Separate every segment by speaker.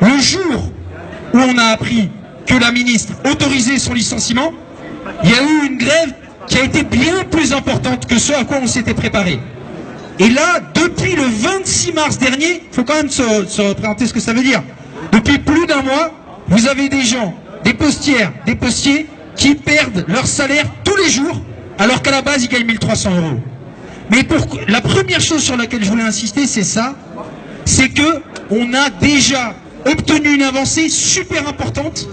Speaker 1: le jour où on a appris que la ministre autorisait son licenciement, il y a eu une grève qui a été bien plus importante que ce à quoi on s'était préparé. Et là, depuis le 26 mars dernier, il faut quand même se, se représenter ce que ça veut dire. Depuis plus d'un mois, vous avez des gens, des postières, des postiers, qui perdent leur salaire tous les jours, alors qu'à la base, ils gagnent 1300 euros. Mais la première chose sur laquelle je voulais insister, c'est ça, c'est que on a déjà obtenu une avancée super importante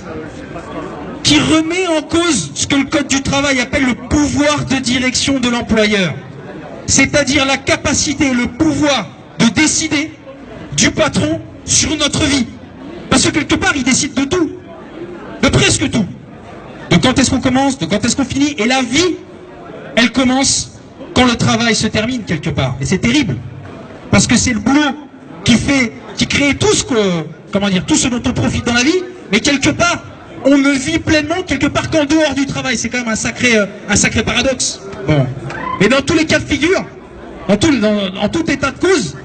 Speaker 1: qui remet en cause ce que le Code du travail appelle le pouvoir de direction de l'employeur. C'est-à-dire la capacité le pouvoir de décider du patron sur notre vie. Parce que quelque part, il décide de tout. De presque tout. De quand est-ce qu'on commence, de quand est-ce qu'on finit. Et la vie, elle commence quand le travail se termine quelque part. Et c'est terrible. Parce que c'est le boulot qui fait, qui crée tout ce que, comment dire, tout ce dont on profite dans la vie. Mais quelque part, on ne vit pleinement quelque part qu'en dehors du travail. C'est quand même un sacré, euh, un sacré paradoxe. Bon. Mais dans tous les cas de figure, en tout, état de cause,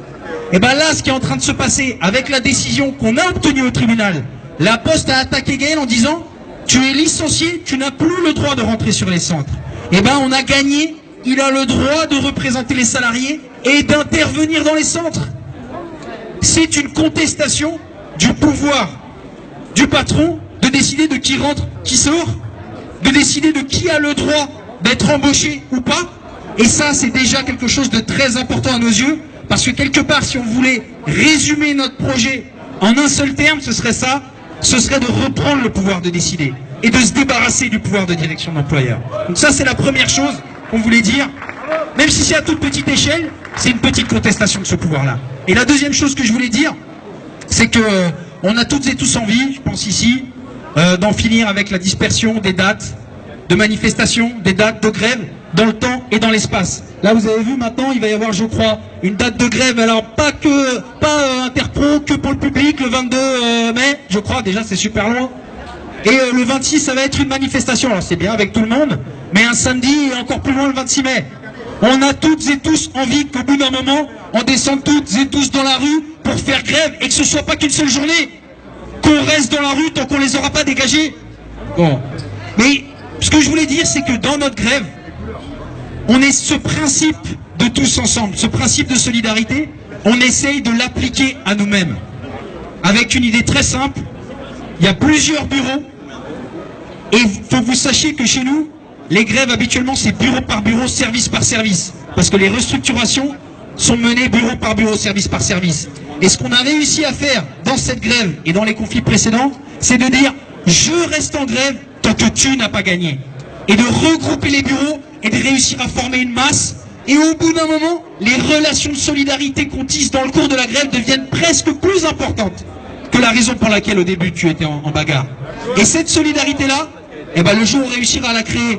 Speaker 1: et ben là, ce qui est en train de se passer avec la décision qu'on a obtenue au tribunal, la Poste a attaqué Gaël en disant tu es licencié, tu n'as plus le droit de rentrer sur les centres. Et ben on a gagné, il a le droit de représenter les salariés et d'intervenir dans les centres. C'est une contestation du pouvoir du patron de décider de qui rentre, qui sort, de décider de qui a le droit d'être embauché ou pas. Et ça, c'est déjà quelque chose de très important à nos yeux, parce que quelque part, si on voulait résumer notre projet en un seul terme, ce serait ça, ce serait de reprendre le pouvoir de décider et de se débarrasser du pouvoir de direction d'employeur. Donc ça, c'est la première chose qu'on voulait dire. Même si c'est à toute petite échelle, c'est une petite contestation de ce pouvoir-là. Et la deuxième chose que je voulais dire, c'est que euh, on a toutes et tous envie, je pense ici, euh, d'en finir avec la dispersion des dates de manifestations, des dates de grève dans le temps et dans l'espace. Là, vous avez vu maintenant, il va y avoir, je crois, une date de grève. Alors pas que, pas euh, interpro, que pour le public, le 22 euh, mai, je crois. Déjà, c'est super loin. Et le 26, ça va être une manifestation. Alors c'est bien avec tout le monde, mais un samedi encore plus loin le 26 mai. On a toutes et tous envie qu'au bout d'un moment, on descende toutes et tous dans la rue pour faire grève et que ce soit pas qu'une seule journée. Qu'on reste dans la rue tant qu'on les aura pas dégagés. Bon. Mais ce que je voulais dire, c'est que dans notre grève, on est ce principe de tous ensemble, ce principe de solidarité, on essaye de l'appliquer à nous-mêmes. Avec une idée très simple, il y a plusieurs bureaux et il faut que vous sachiez que chez nous, les grèves habituellement c'est bureau par bureau, service par service. Parce que les restructurations sont menées bureau par bureau, service par service. Et ce qu'on a réussi à faire dans cette grève et dans les conflits précédents, c'est de dire je reste en grève tant que tu n'as pas gagné. Et de regrouper les bureaux et de réussir à former une masse. Et au bout d'un moment, les relations de solidarité qu'on tisse dans le cours de la grève deviennent presque plus importantes que la raison pour laquelle au début tu étais en, bagarre. Et cette solidarité-là, eh ben, le jour où on réussira à la créer